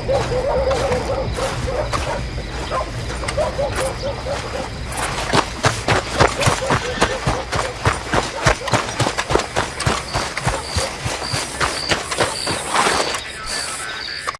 you